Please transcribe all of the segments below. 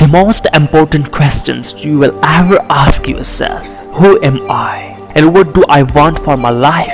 the most important questions you will ever ask yourself. Who am I? And what do I want for my life?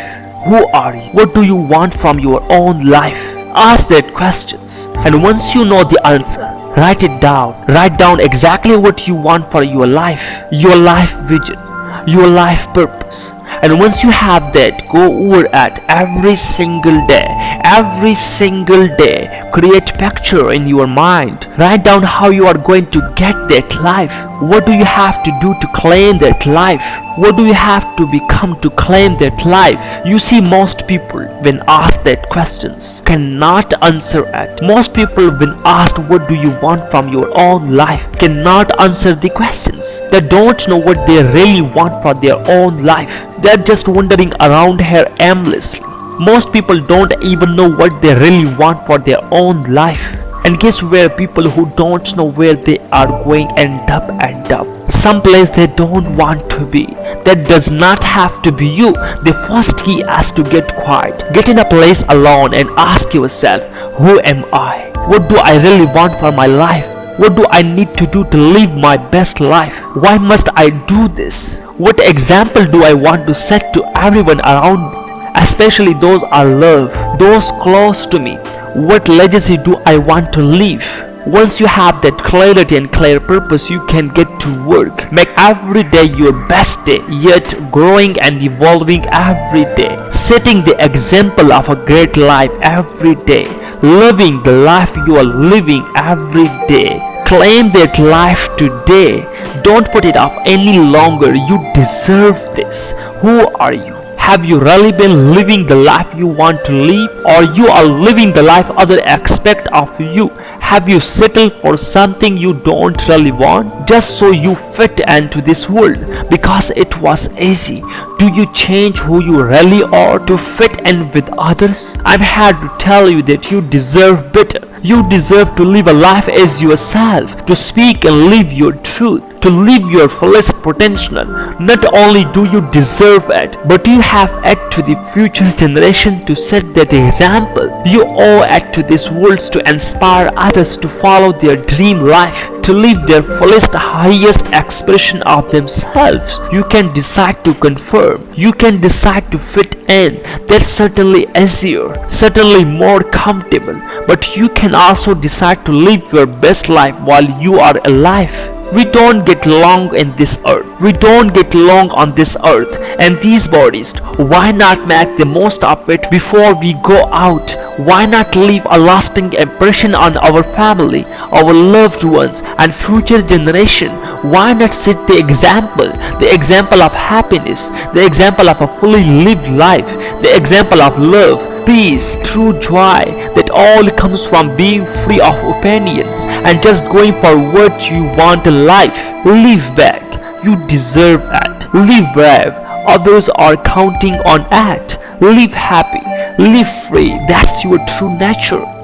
Who are you? What do you want from your own life? Ask that questions. And once you know the answer, write it down. Write down exactly what you want for your life, your life vision, your life purpose. And once you have that, go over at every single day, every single day, create picture in your mind. Write down how you are going to get that life. What do you have to do to claim that life? What do you have to become to claim that life? You see most people when asked that questions cannot answer it. Most people when asked what do you want from your own life cannot answer the questions. They don't know what they really want for their own life. They're just wandering around here aimlessly. Most people don't even know what they really want for their own life. And guess where people who don't know where they are going end up end up some place they don't want to be that does not have to be you the first key is to get quiet get in a place alone and ask yourself who am i what do i really want for my life what do I need to do to live my best life? Why must I do this? What example do I want to set to everyone around me? Especially those I love, those close to me. What legacy do I want to leave? Once you have that clarity and clear purpose, you can get to work. Make every day your best day, yet growing and evolving every day. Setting the example of a great life every day. Living the life you are living every day. Claim that life today. Don't put it off any longer. You deserve this. Who are you? Have you really been living the life you want to live or you are living the life others expect of you? Have you settled for something you don't really want just so you fit into this world because it was easy? Do you change who you really are to fit in with others? I'm here to tell you that you deserve better. You deserve to live a life as yourself, to speak and live your truth to live your fullest potential. Not only do you deserve it, but you have it to the future generation to set that example. You owe it to this world to inspire others to follow their dream life, to live their fullest highest expression of themselves. You can decide to confirm. You can decide to fit in. That's certainly easier, certainly more comfortable. But you can also decide to live your best life while you are alive. We don't get long in this earth. We don't get long on this earth and these bodies. Why not make the most of it before we go out? Why not leave a lasting impression on our family, our loved ones and future generation? Why not set the example, the example of happiness, the example of a fully lived life, the example of love, peace, true joy that all comes from being free of opinions and just going for what you want in life. Live back. You deserve it. Live brave. Others are counting on it. Live happy. Live free. That's your true nature.